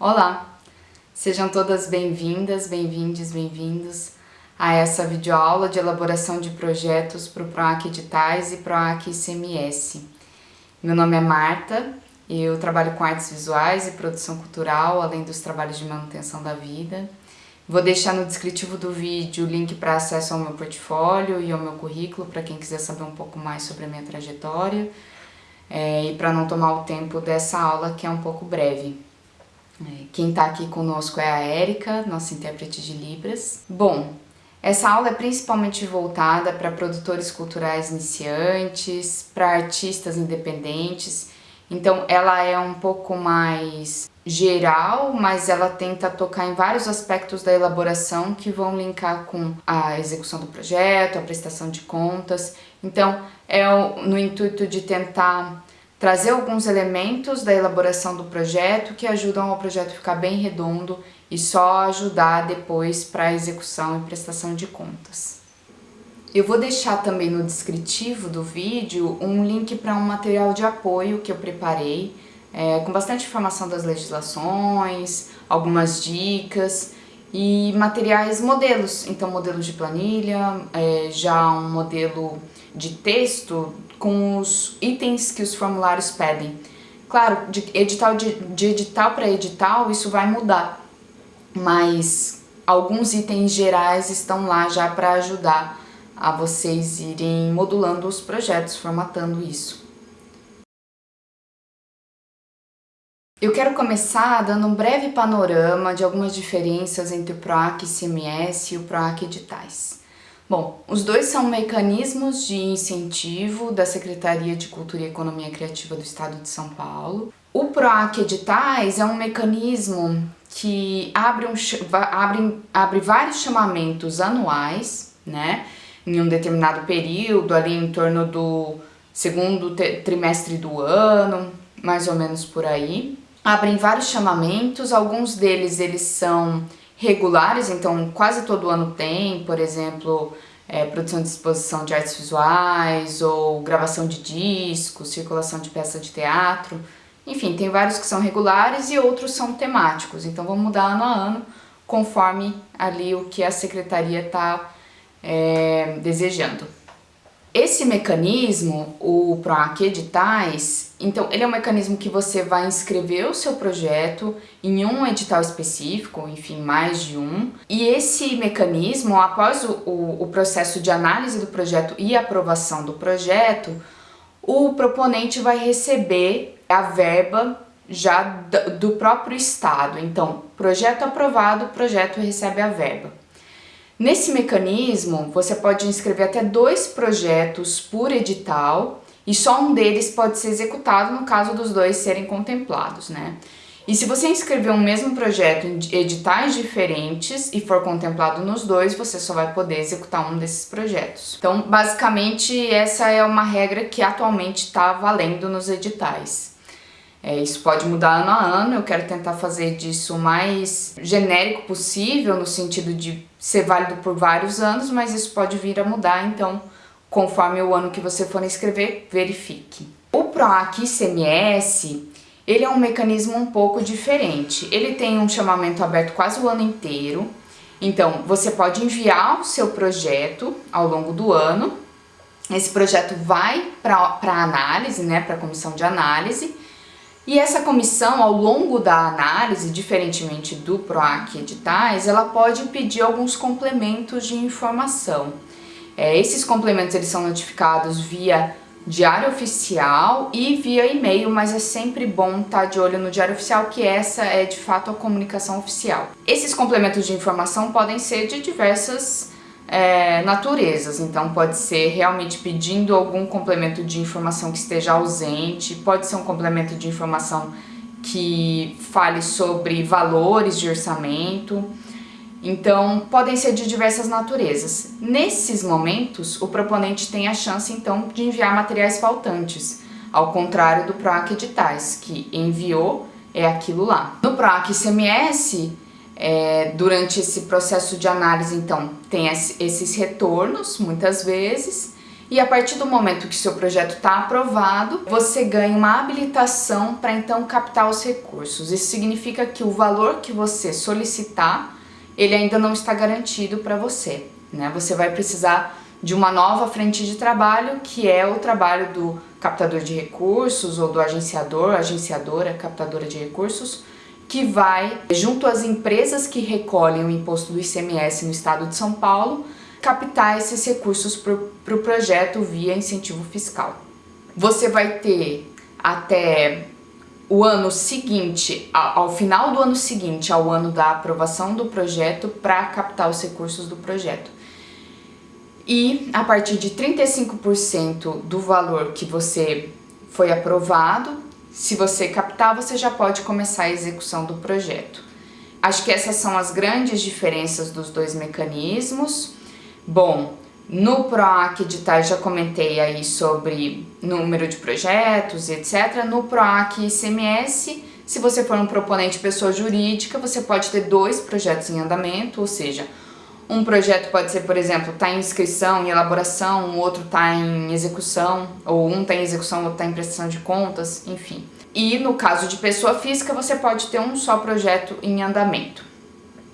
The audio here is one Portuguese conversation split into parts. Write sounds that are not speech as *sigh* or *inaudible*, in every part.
Olá! Sejam todas bem-vindas, bem-vindes, bem-vindos a essa videoaula de elaboração de projetos para o PROAC Editais e PROAC ICMS. Meu nome é Marta, eu trabalho com artes visuais e produção cultural, além dos trabalhos de manutenção da vida. Vou deixar no descritivo do vídeo o link para acesso ao meu portfólio e ao meu currículo, para quem quiser saber um pouco mais sobre a minha trajetória, é, e para não tomar o tempo dessa aula, que é um pouco breve. É, quem está aqui conosco é a Érica, nossa intérprete de Libras. Bom, essa aula é principalmente voltada para produtores culturais iniciantes, para artistas independentes, então ela é um pouco mais geral, mas ela tenta tocar em vários aspectos da elaboração que vão linkar com a execução do projeto, a prestação de contas. Então é no intuito de tentar trazer alguns elementos da elaboração do projeto que ajudam ao projeto ficar bem redondo e só ajudar depois para a execução e prestação de contas. Eu vou deixar também no descritivo do vídeo um link para um material de apoio que eu preparei, é, com bastante informação das legislações, algumas dicas e materiais modelos, então modelos de planilha, é, já um modelo de texto com os itens que os formulários pedem. Claro, de edital, de, de edital para edital isso vai mudar, mas alguns itens gerais estão lá já para ajudar a vocês irem modulando os projetos, formatando isso. Eu quero começar dando um breve panorama de algumas diferenças entre o PROAC CMS e o PROAC Editais. Bom, os dois são mecanismos de incentivo da Secretaria de Cultura e Economia Criativa do Estado de São Paulo. O PROAC Editais é um mecanismo que abre, um, abre, abre vários chamamentos anuais, né, em um determinado período, ali em torno do segundo trimestre do ano, mais ou menos por aí. Abrem vários chamamentos, alguns deles eles são regulares, então quase todo ano tem, por exemplo, é, produção de exposição de artes visuais, ou gravação de discos, circulação de peça de teatro, enfim, tem vários que são regulares e outros são temáticos, então vão mudar ano a ano, conforme ali o que a secretaria está é, desejando. Esse mecanismo, o PROAC Editais, então ele é um mecanismo que você vai inscrever o seu projeto em um edital específico, enfim, mais de um, e esse mecanismo, após o, o, o processo de análise do projeto e aprovação do projeto, o proponente vai receber a verba já do próprio estado. Então, projeto aprovado, o projeto recebe a verba. Nesse mecanismo, você pode inscrever até dois projetos por edital e só um deles pode ser executado no caso dos dois serem contemplados, né? E se você inscrever um mesmo projeto em editais diferentes e for contemplado nos dois, você só vai poder executar um desses projetos. Então, basicamente, essa é uma regra que atualmente está valendo nos editais. É, isso pode mudar ano a ano, eu quero tentar fazer disso o mais genérico possível, no sentido de ser válido por vários anos, mas isso pode vir a mudar, então conforme o ano que você for inscrever, verifique. O PROAC ICMS, ele é um mecanismo um pouco diferente. Ele tem um chamamento aberto quase o ano inteiro, então você pode enviar o seu projeto ao longo do ano, esse projeto vai para análise, né, para a comissão de análise, e essa comissão, ao longo da análise, diferentemente do PROAC editais, ela pode pedir alguns complementos de informação. É, esses complementos eles são notificados via diário oficial e via e-mail, mas é sempre bom estar de olho no diário oficial, que essa é de fato a comunicação oficial. Esses complementos de informação podem ser de diversas é, naturezas, então pode ser realmente pedindo algum complemento de informação que esteja ausente, pode ser um complemento de informação que fale sobre valores de orçamento, então podem ser de diversas naturezas. Nesses momentos, o proponente tem a chance então de enviar materiais faltantes, ao contrário do PROAC editais, que enviou é aquilo lá. No PROAC ICMS, é, durante esse processo de análise, então, tem esses retornos, muitas vezes, e a partir do momento que seu projeto está aprovado, você ganha uma habilitação para então captar os recursos. Isso significa que o valor que você solicitar, ele ainda não está garantido para você. Né? Você vai precisar de uma nova frente de trabalho, que é o trabalho do captador de recursos ou do agenciador, agenciadora, captadora de recursos, que vai, junto às empresas que recolhem o imposto do ICMS no estado de São Paulo, captar esses recursos para o pro projeto via incentivo fiscal. Você vai ter até o ano seguinte, ao final do ano seguinte ao ano da aprovação do projeto para captar os recursos do projeto. E a partir de 35% do valor que você foi aprovado, se você captar, você já pode começar a execução do projeto. Acho que essas são as grandes diferenças dos dois mecanismos. Bom, no PROAC editais já comentei aí sobre número de projetos, etc. No PROAC ICMS, se você for um proponente pessoa jurídica, você pode ter dois projetos em andamento, ou seja, um projeto pode ser, por exemplo, está em inscrição, em elaboração, o outro está em execução, ou um está em execução, o outro está em prestação de contas, enfim. E no caso de pessoa física, você pode ter um só projeto em andamento.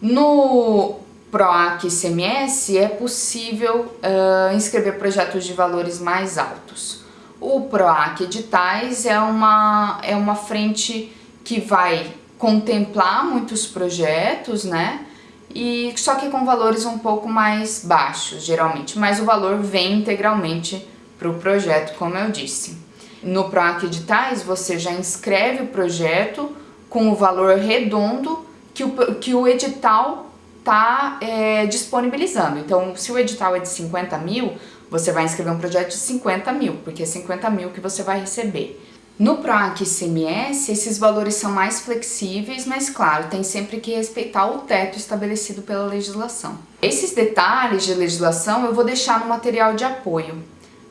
No PROAC CMS é possível uh, inscrever projetos de valores mais altos. O PROAC Editais é uma, é uma frente que vai contemplar muitos projetos, né? E só que com valores um pouco mais baixos, geralmente, mas o valor vem integralmente para o projeto, como eu disse. No PROAC Editais, você já inscreve o projeto com o valor redondo que o, que o edital está é, disponibilizando. Então, se o edital é de 50 mil, você vai inscrever um projeto de 50 mil, porque é 50 mil que você vai receber. No PROAC ICMS, esses valores são mais flexíveis, mas claro, tem sempre que respeitar o teto estabelecido pela legislação. Esses detalhes de legislação eu vou deixar no material de apoio,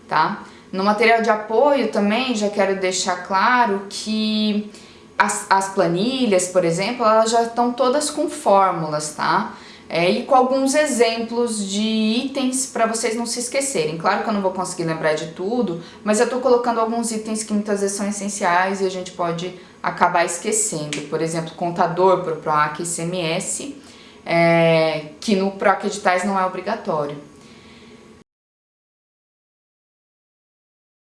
tá? No material de apoio também já quero deixar claro que as, as planilhas, por exemplo, elas já estão todas com fórmulas, tá? É, e com alguns exemplos de itens para vocês não se esquecerem. Claro que eu não vou conseguir lembrar de tudo, mas eu estou colocando alguns itens que muitas vezes são essenciais e a gente pode acabar esquecendo. Por exemplo, contador para o PROAC ICMS, é, que no PROAC Editais não é obrigatório.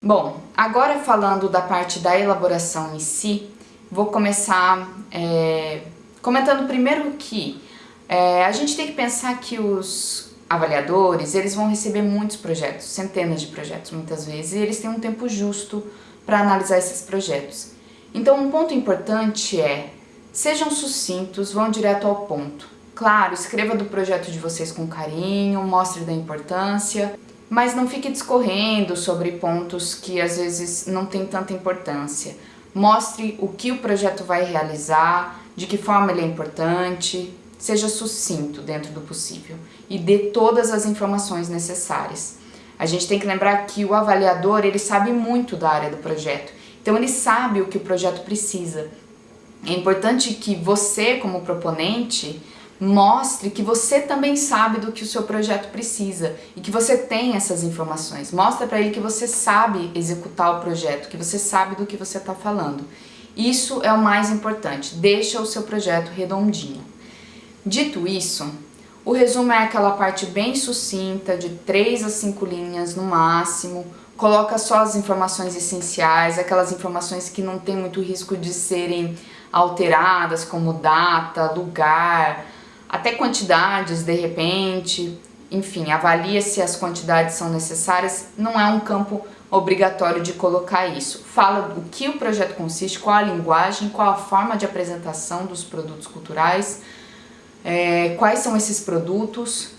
Bom, agora falando da parte da elaboração em si, vou começar é, comentando primeiro que é, a gente tem que pensar que os avaliadores, eles vão receber muitos projetos, centenas de projetos muitas vezes, e eles têm um tempo justo para analisar esses projetos. Então um ponto importante é, sejam sucintos, vão direto ao ponto. Claro, escreva do projeto de vocês com carinho, mostre da importância, mas não fique discorrendo sobre pontos que às vezes não têm tanta importância. Mostre o que o projeto vai realizar, de que forma ele é importante, Seja sucinto dentro do possível e dê todas as informações necessárias. A gente tem que lembrar que o avaliador, ele sabe muito da área do projeto, então ele sabe o que o projeto precisa. É importante que você, como proponente, mostre que você também sabe do que o seu projeto precisa e que você tem essas informações. Mostra para ele que você sabe executar o projeto, que você sabe do que você está falando. Isso é o mais importante, deixa o seu projeto redondinho. Dito isso, o resumo é aquela parte bem sucinta, de 3 a 5 linhas no máximo, coloca só as informações essenciais, aquelas informações que não tem muito risco de serem alteradas, como data, lugar, até quantidades de repente, enfim, avalia se as quantidades são necessárias, não é um campo obrigatório de colocar isso. Fala o que o projeto consiste, qual a linguagem, qual a forma de apresentação dos produtos culturais, é, quais são esses produtos,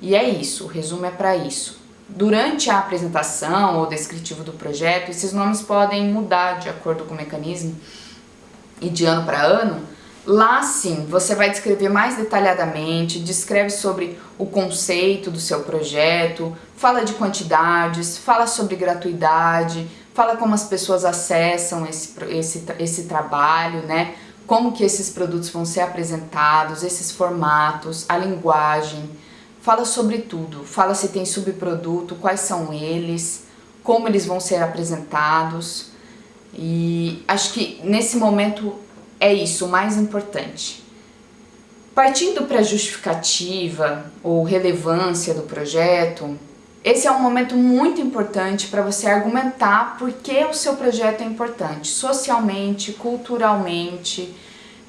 e é isso, o resumo é para isso. Durante a apresentação ou descritivo do projeto, esses nomes podem mudar de acordo com o mecanismo e de ano para ano. Lá sim, você vai descrever mais detalhadamente, descreve sobre o conceito do seu projeto, fala de quantidades, fala sobre gratuidade, fala como as pessoas acessam esse, esse, esse trabalho, né? Como que esses produtos vão ser apresentados, esses formatos, a linguagem. fala sobre tudo, fala se tem subproduto, quais são eles, como eles vão ser apresentados e acho que nesse momento é isso o mais importante. Partindo para a justificativa ou relevância do projeto, esse é um momento muito importante para você argumentar por que o seu projeto é importante, socialmente, culturalmente,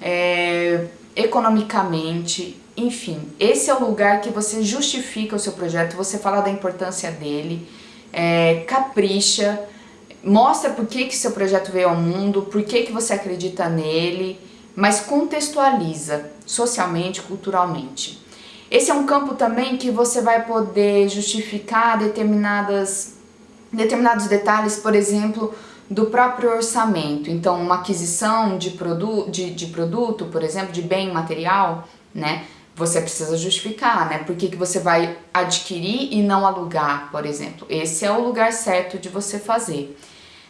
é, economicamente, enfim. Esse é o lugar que você justifica o seu projeto, você fala da importância dele, é, capricha, mostra por que, que seu projeto veio ao mundo, por que, que você acredita nele, mas contextualiza socialmente, culturalmente. Esse é um campo também que você vai poder justificar determinadas, determinados detalhes, por exemplo, do próprio orçamento. Então, uma aquisição de, produ de, de produto, por exemplo, de bem material, né? Você precisa justificar, né? Por que, que você vai adquirir e não alugar, por exemplo. Esse é o lugar certo de você fazer.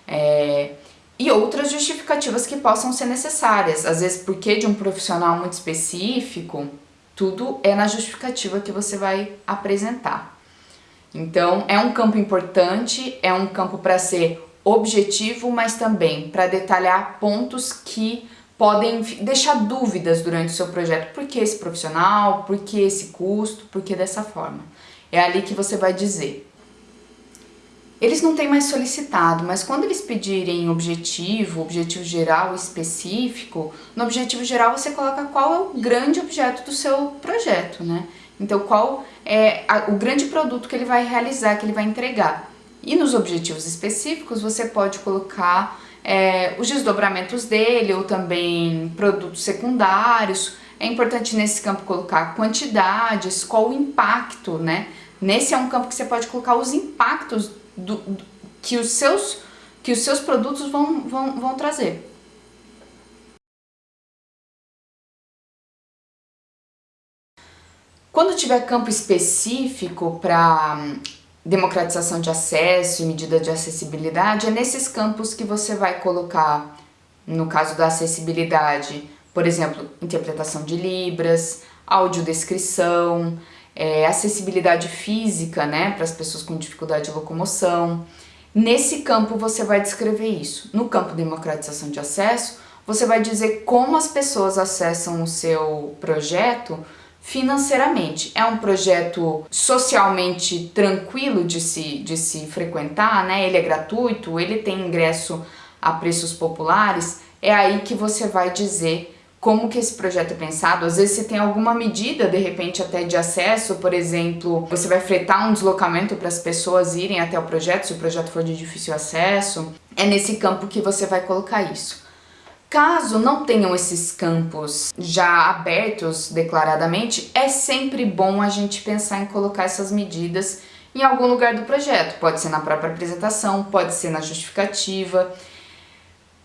É, e outras justificativas que possam ser necessárias. Às vezes, porque de um profissional muito específico, tudo é na justificativa que você vai apresentar. Então, é um campo importante, é um campo para ser objetivo, mas também para detalhar pontos que podem deixar dúvidas durante o seu projeto. Por que esse profissional? Por que esse custo? Por que dessa forma? É ali que você vai dizer. Eles não têm mais solicitado, mas quando eles pedirem objetivo, objetivo geral específico, no objetivo geral você coloca qual é o grande objeto do seu projeto, né? Então qual é a, o grande produto que ele vai realizar, que ele vai entregar. E nos objetivos específicos você pode colocar é, os desdobramentos dele ou também produtos secundários. É importante nesse campo colocar quantidades, qual o impacto, né? Nesse é um campo que você pode colocar os impactos do, do, que, os seus, que os seus produtos vão, vão, vão trazer. Quando tiver campo específico para hum, democratização de acesso e medida de acessibilidade, é nesses campos que você vai colocar, no caso da acessibilidade, por exemplo, interpretação de libras, audiodescrição, é, acessibilidade física, né, para as pessoas com dificuldade de locomoção. Nesse campo você vai descrever isso. No campo democratização de acesso, você vai dizer como as pessoas acessam o seu projeto financeiramente. É um projeto socialmente tranquilo de se, de se frequentar, né? Ele é gratuito, ele tem ingresso a preços populares. É aí que você vai dizer como que esse projeto é pensado. Às vezes você tem alguma medida, de repente até de acesso, por exemplo, você vai fretar um deslocamento para as pessoas irem até o projeto, se o projeto for de difícil acesso. É nesse campo que você vai colocar isso. Caso não tenham esses campos já abertos declaradamente, é sempre bom a gente pensar em colocar essas medidas em algum lugar do projeto. Pode ser na própria apresentação, pode ser na justificativa.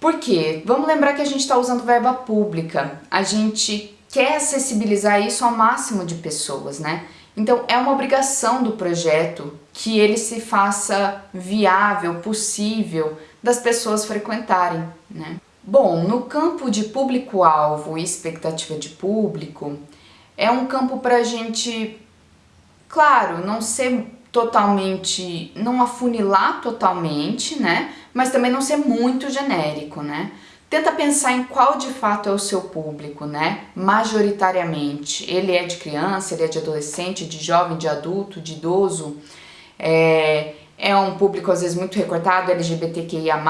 Por quê? Vamos lembrar que a gente está usando verba pública, a gente quer acessibilizar isso ao máximo de pessoas, né? Então é uma obrigação do projeto que ele se faça viável, possível das pessoas frequentarem, né? Bom, no campo de público-alvo e expectativa de público, é um campo para a gente, claro, não ser totalmente, não afunilar totalmente, né? Mas também não ser muito genérico, né? Tenta pensar em qual de fato é o seu público, né? Majoritariamente. Ele é de criança, ele é de adolescente, de jovem, de adulto, de idoso. É, é um público às vezes muito recortado, LGBTQIA+.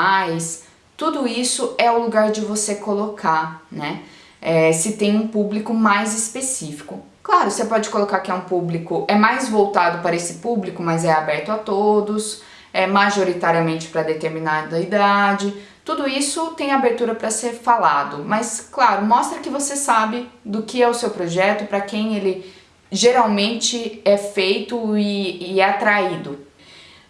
Tudo isso é o lugar de você colocar, né? É, se tem um público mais específico. Claro, você pode colocar que é um público, é mais voltado para esse público, mas é aberto a todos, é majoritariamente para determinada idade, tudo isso tem abertura para ser falado, mas claro, mostra que você sabe do que é o seu projeto, para quem ele geralmente é feito e, e é atraído.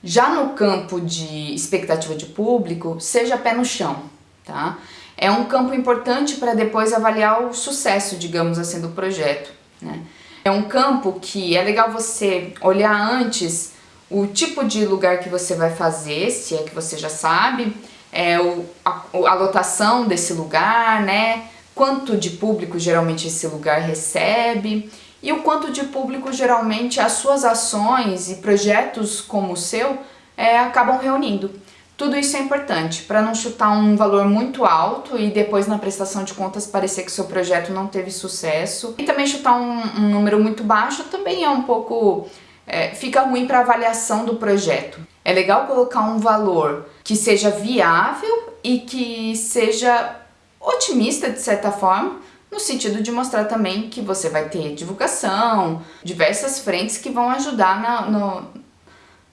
Já no campo de expectativa de público, seja pé no chão, tá? É um campo importante para depois avaliar o sucesso, digamos assim, do projeto. Né? É um campo que é legal você olhar antes o tipo de lugar que você vai fazer, se é que você já sabe, é o, a, a lotação desse lugar, né? Quanto de público geralmente esse lugar recebe e o quanto de público geralmente as suas ações e projetos como o seu é, acabam reunindo. Tudo isso é importante para não chutar um valor muito alto e depois na prestação de contas parecer que seu projeto não teve sucesso. E também chutar um, um número muito baixo também é um pouco... É, fica ruim para avaliação do projeto. É legal colocar um valor que seja viável e que seja otimista de certa forma, no sentido de mostrar também que você vai ter divulgação, diversas frentes que vão ajudar na, no,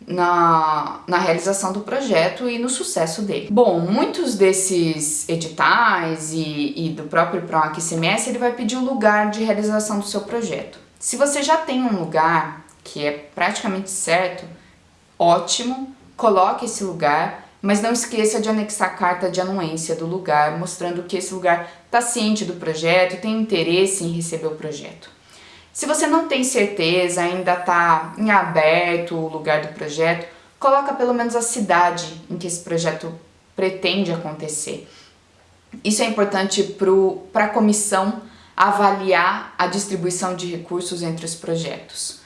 na, na realização do projeto e no sucesso dele. Bom, muitos desses editais e, e do próprio PROAC CMS, ele vai pedir o lugar de realização do seu projeto. Se você já tem um lugar que é praticamente certo, ótimo, coloque esse lugar, mas não esqueça de anexar a carta de anuência do lugar, mostrando que esse lugar está ciente do projeto, tem interesse em receber o projeto. Se você não tem certeza, ainda está em aberto o lugar do projeto, coloca pelo menos a cidade em que esse projeto pretende acontecer. Isso é importante para a comissão avaliar a distribuição de recursos entre os projetos.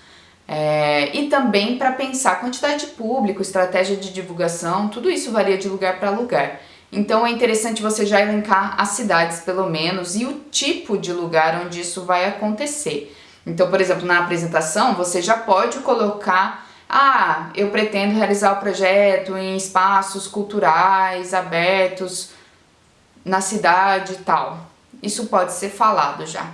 É, e também para pensar quantidade de público, estratégia de divulgação, tudo isso varia de lugar para lugar. Então é interessante você já elencar as cidades pelo menos e o tipo de lugar onde isso vai acontecer. Então, por exemplo, na apresentação você já pode colocar ah, eu pretendo realizar o projeto em espaços culturais abertos na cidade e tal. Isso pode ser falado já.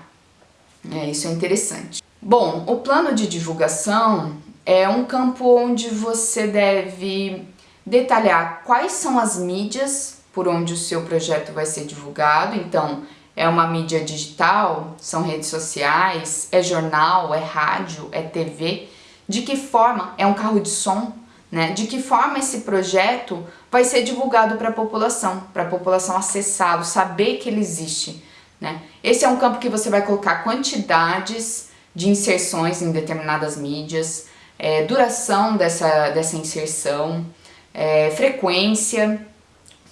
É, isso é interessante. Bom, o plano de divulgação é um campo onde você deve detalhar quais são as mídias por onde o seu projeto vai ser divulgado. Então, é uma mídia digital, são redes sociais, é jornal, é rádio, é TV. De que forma é um carro de som, né? De que forma esse projeto vai ser divulgado para a população, para a população acessá-lo, saber que ele existe, né? Esse é um campo que você vai colocar quantidades de inserções em determinadas mídias, é, duração dessa, dessa inserção, é, frequência,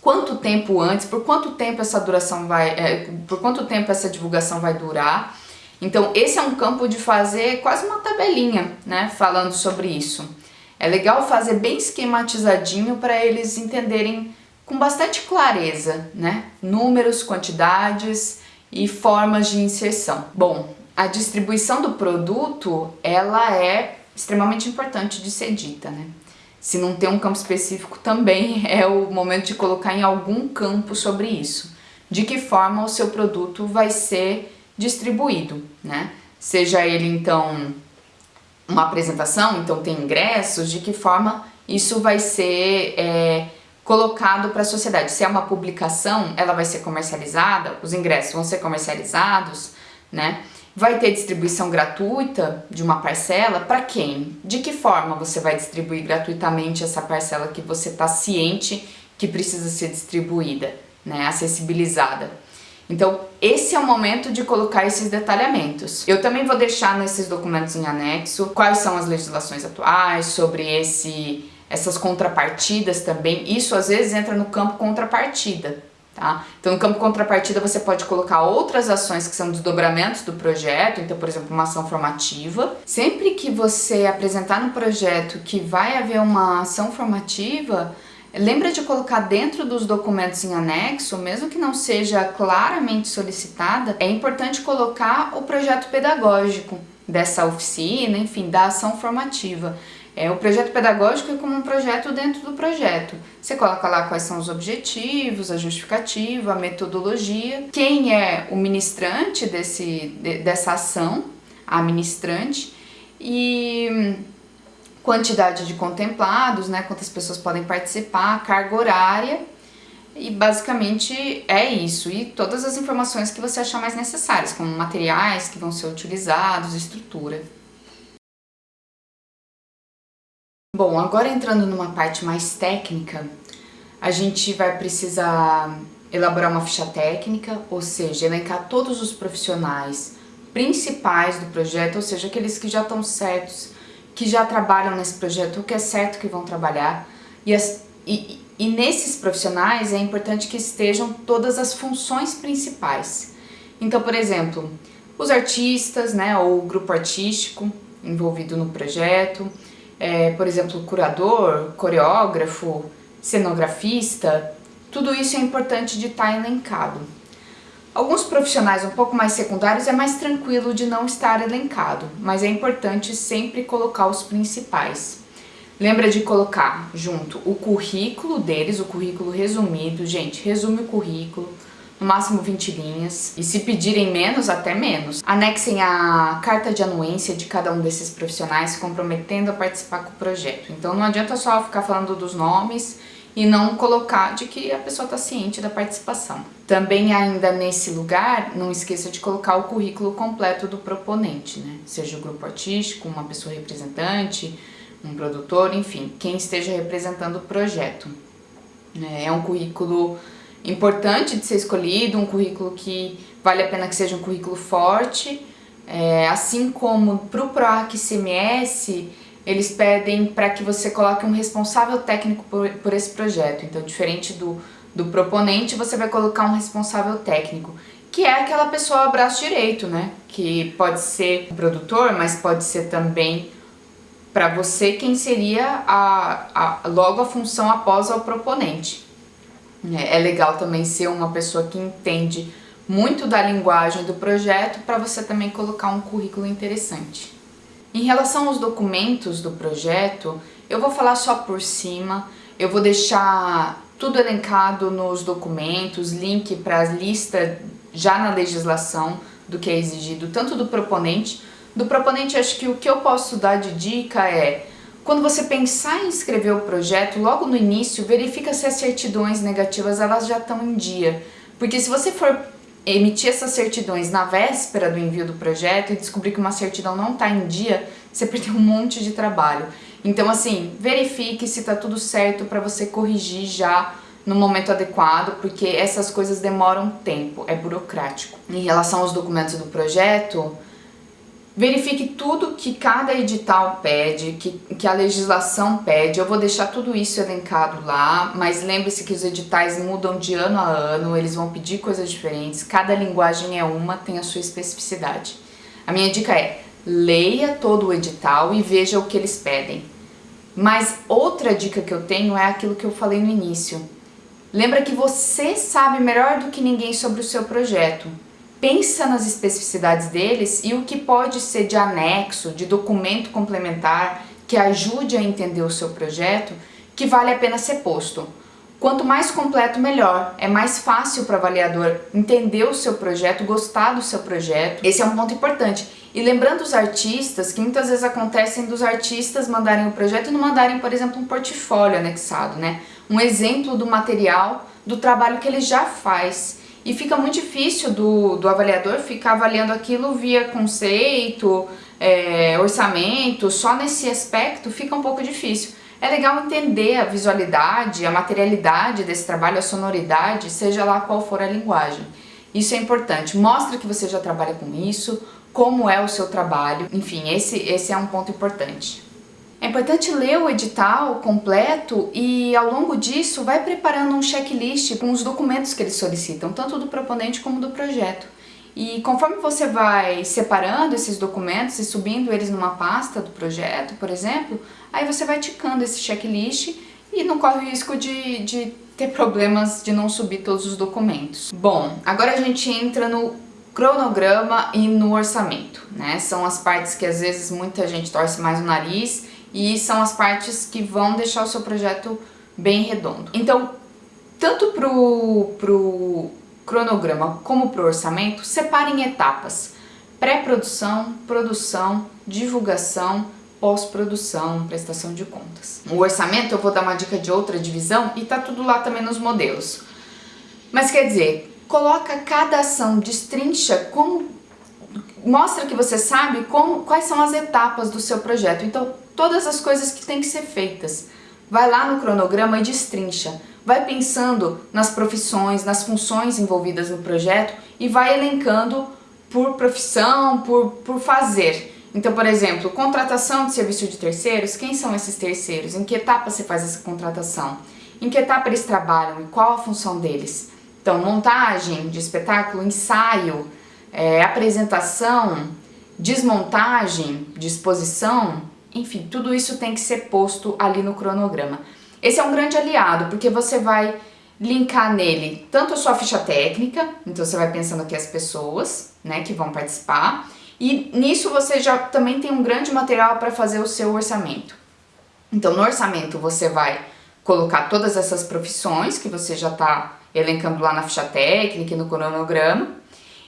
quanto tempo antes, por quanto tempo essa duração vai, é, por quanto tempo essa divulgação vai durar. Então esse é um campo de fazer quase uma tabelinha, né, falando sobre isso. É legal fazer bem esquematizadinho para eles entenderem com bastante clareza, né, números, quantidades e formas de inserção. Bom, a distribuição do produto, ela é extremamente importante de ser dita, né? Se não tem um campo específico, também *laughs* é o momento de colocar em algum campo sobre isso. De que forma o seu produto vai ser distribuído, né? Seja ele, então, uma apresentação, então tem ingressos, de que forma isso vai ser é, colocado para a sociedade. Se é uma publicação, ela vai ser comercializada, os ingressos vão ser comercializados, né? Vai ter distribuição gratuita de uma parcela? Para quem? De que forma você vai distribuir gratuitamente essa parcela que você está ciente que precisa ser distribuída, né, acessibilizada? Então, esse é o momento de colocar esses detalhamentos. Eu também vou deixar nesses documentos em anexo quais são as legislações atuais sobre esse, essas contrapartidas também. Isso às vezes entra no campo contrapartida, Tá? Então, no campo contrapartida, você pode colocar outras ações que são desdobramentos do projeto, então, por exemplo, uma ação formativa. Sempre que você apresentar no projeto que vai haver uma ação formativa, lembra de colocar dentro dos documentos em anexo, mesmo que não seja claramente solicitada, é importante colocar o projeto pedagógico dessa oficina, enfim, da ação formativa. É, o projeto pedagógico é como um projeto dentro do projeto. Você coloca lá quais são os objetivos, a justificativa, a metodologia, quem é o ministrante desse, de, dessa ação, a ministrante, e quantidade de contemplados, né, quantas pessoas podem participar, carga horária, e basicamente é isso, e todas as informações que você achar mais necessárias, como materiais que vão ser utilizados, estrutura. Bom, agora entrando numa parte mais técnica, a gente vai precisar elaborar uma ficha técnica, ou seja, elencar todos os profissionais principais do projeto, ou seja, aqueles que já estão certos, que já trabalham nesse projeto, o que é certo que vão trabalhar. E, as, e, e nesses profissionais é importante que estejam todas as funções principais. Então, por exemplo, os artistas, né, ou o grupo artístico envolvido no projeto, é, por exemplo, curador, coreógrafo, cenografista, tudo isso é importante de estar elencado. Alguns profissionais um pouco mais secundários é mais tranquilo de não estar elencado, mas é importante sempre colocar os principais. Lembra de colocar junto o currículo deles, o currículo resumido. Gente, resume o currículo, no máximo 20 linhas, e se pedirem menos, até menos. Anexem a carta de anuência de cada um desses profissionais se comprometendo a participar com o projeto. Então não adianta só ficar falando dos nomes e não colocar de que a pessoa está ciente da participação. Também ainda nesse lugar, não esqueça de colocar o currículo completo do proponente, né? Seja o grupo artístico, uma pessoa representante, um produtor, enfim, quem esteja representando o projeto. É um currículo importante de ser escolhido, um currículo que vale a pena que seja um currículo forte, é, assim como para o PROAC CMS, eles pedem para que você coloque um responsável técnico por, por esse projeto. Então, diferente do, do proponente, você vai colocar um responsável técnico, que é aquela pessoa braço direito, né? Que pode ser o produtor, mas pode ser também para você quem seria a, a, logo a função após ao proponente. É, é legal também ser uma pessoa que entende muito da linguagem do projeto para você também colocar um currículo interessante. Em relação aos documentos do projeto, eu vou falar só por cima, eu vou deixar tudo elencado nos documentos, link para as listas já na legislação do que é exigido, tanto do proponente. Do proponente, acho que o que eu posso dar de dica é, quando você pensar em escrever o projeto, logo no início, verifica se as certidões negativas elas já estão em dia. Porque se você for emitir essas certidões na véspera do envio do projeto e descobrir que uma certidão não está em dia, você *laughs* perdeu um monte de trabalho. Então assim, verifique se está tudo certo para você corrigir já no momento adequado, porque essas coisas demoram tempo, é burocrático. Em relação aos documentos do projeto, Verifique tudo que cada edital pede, que, que a legislação pede. Eu vou deixar tudo isso elencado lá, mas lembre-se que os editais mudam de ano a ano, eles vão pedir coisas diferentes, cada linguagem é uma, tem a sua especificidade. A minha dica é, leia todo o edital e veja o que eles pedem. Mas outra dica que eu tenho é aquilo que eu falei no início. Lembra que você sabe melhor do que ninguém sobre o seu projeto pensa nas especificidades deles e o que pode ser de anexo, de documento complementar que ajude a entender o seu projeto, que vale a pena ser posto. Quanto mais completo, melhor. É mais fácil para o avaliador entender o seu projeto, gostar do seu projeto. Esse é um ponto importante. E lembrando os artistas, que muitas vezes acontecem dos artistas mandarem o projeto e não mandarem, por exemplo, um portfólio anexado, né? Um exemplo do material, do trabalho que ele já faz. E fica muito difícil do, do avaliador ficar avaliando aquilo via conceito, é, orçamento, só nesse aspecto fica um pouco difícil. É legal entender a visualidade, a materialidade desse trabalho, a sonoridade, seja lá qual for a linguagem. Isso é importante. Mostra que você já trabalha com isso, como é o seu trabalho. Enfim, esse, esse é um ponto importante. É importante ler o edital completo e ao longo disso vai preparando um checklist com os documentos que eles solicitam, tanto do proponente como do projeto. E conforme você vai separando esses documentos e subindo eles numa pasta do projeto, por exemplo, aí você vai ticando esse checklist e não corre o risco de, de ter problemas de não subir todos os documentos. Bom, agora a gente entra no cronograma e no orçamento, né? São as partes que às vezes muita gente torce mais o nariz e são as partes que vão deixar o seu projeto bem redondo. Então, tanto pro, pro cronograma como pro orçamento, separe em etapas. Pré-produção, produção, divulgação, pós-produção, prestação de contas. O orçamento eu vou dar uma dica de outra divisão e tá tudo lá também nos modelos. Mas quer dizer, coloca cada ação, destrincha como mostra que você sabe como, quais são as etapas do seu projeto. Então, todas as coisas que têm que ser feitas. Vai lá no cronograma e destrincha. Vai pensando nas profissões, nas funções envolvidas no projeto e vai elencando por profissão, por, por fazer. Então, por exemplo, contratação de serviço de terceiros, quem são esses terceiros? Em que etapa você faz essa contratação? Em que etapa eles trabalham e qual a função deles? Então, montagem de espetáculo, ensaio, é, apresentação, desmontagem, disposição, enfim, tudo isso tem que ser posto ali no cronograma. Esse é um grande aliado, porque você vai linkar nele tanto a sua ficha técnica, então você vai pensando aqui as pessoas, né, que vão participar, e nisso você já também tem um grande material para fazer o seu orçamento. Então no orçamento você vai colocar todas essas profissões que você já está elencando lá na ficha técnica e no cronograma,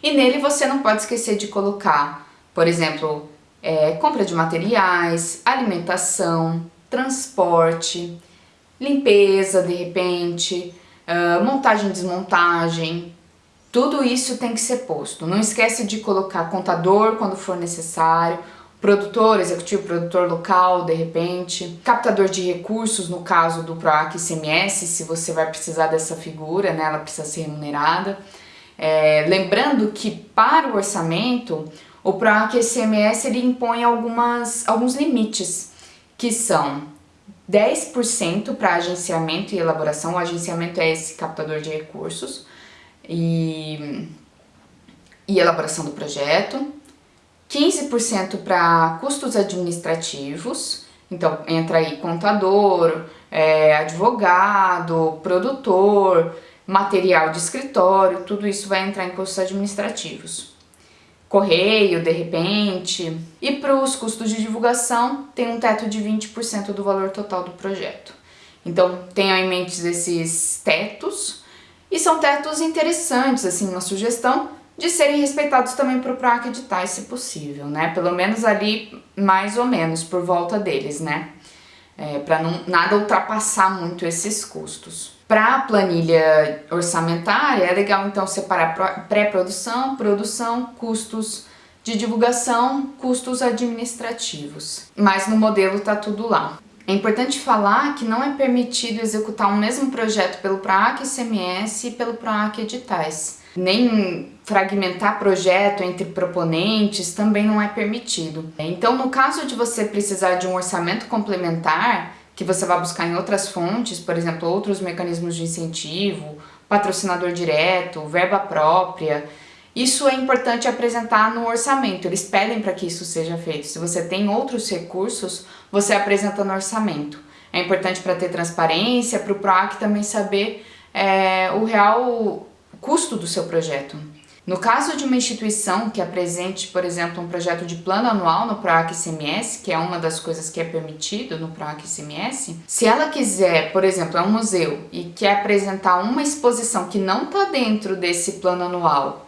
e nele você não pode esquecer de colocar, por exemplo, é, compra de materiais, alimentação, transporte, limpeza de repente, uh, montagem e desmontagem, tudo isso tem que ser posto. Não esquece de colocar contador quando for necessário, produtor, executivo, produtor local, de repente, captador de recursos, no caso do PROAC ICMS, se você vai precisar dessa figura, né, ela precisa ser remunerada. É, lembrando que para o orçamento, o PROAC ICMS ele impõe algumas, alguns limites, que são 10% para agenciamento e elaboração, o agenciamento é esse captador de recursos, e, e elaboração do projeto, 15% para custos administrativos, então entra aí contador, é, advogado, produtor, material de escritório, tudo isso vai entrar em custos administrativos. Correio, de repente. E para os custos de divulgação, tem um teto de 20% do valor total do projeto. Então tenham em mente esses tetos, e são tetos interessantes, assim, uma sugestão de serem respeitados também para o PROAC editais, se possível, né? Pelo menos ali, mais ou menos, por volta deles, né? É, para nada ultrapassar muito esses custos. Para a planilha orçamentária, é legal então separar pré-produção, produção, custos de divulgação, custos administrativos. Mas no modelo tá tudo lá. É importante falar que não é permitido executar o mesmo projeto pelo PROAC ICMS e pelo PROAC Editais. Nem fragmentar projeto entre proponentes também não é permitido. Então, no caso de você precisar de um orçamento complementar, que você vai buscar em outras fontes, por exemplo, outros mecanismos de incentivo, patrocinador direto, verba própria, isso é importante apresentar no orçamento, eles pedem para que isso seja feito. Se você tem outros recursos, você apresenta no orçamento. É importante para ter transparência, para o PROAC também saber é, o real custo do seu projeto. No caso de uma instituição que apresente, por exemplo, um projeto de plano anual no PROAC ICMS, que é uma das coisas que é permitido no PROAC ICMS, se ela quiser, por exemplo, é um museu e quer apresentar uma exposição que não está dentro desse plano anual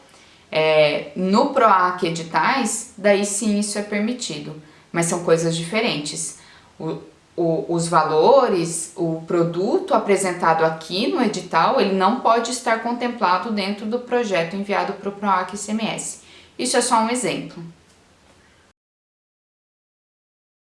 é, no PROAC editais, daí sim isso é permitido, mas são coisas diferentes. O, o, os valores, o produto apresentado aqui no edital, ele não pode estar contemplado dentro do projeto enviado para o PROAC ICMS. Isso é só um exemplo.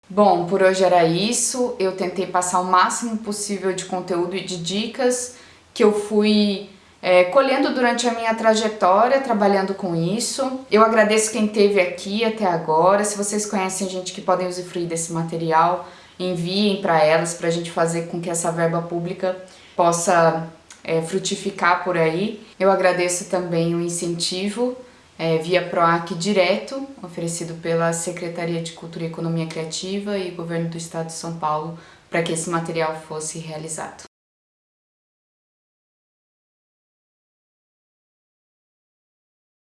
Bom, por hoje era isso. Eu tentei passar o máximo possível de conteúdo e de dicas que eu fui é, colhendo durante a minha trajetória, trabalhando com isso. Eu agradeço quem esteve aqui até agora. Se vocês conhecem gente que podem usufruir desse material, enviem para elas, para a gente fazer com que essa verba pública possa é, frutificar por aí. Eu agradeço também o incentivo é, via PROAC direto, oferecido pela Secretaria de Cultura e Economia Criativa e Governo do Estado de São Paulo, para que esse material fosse realizado.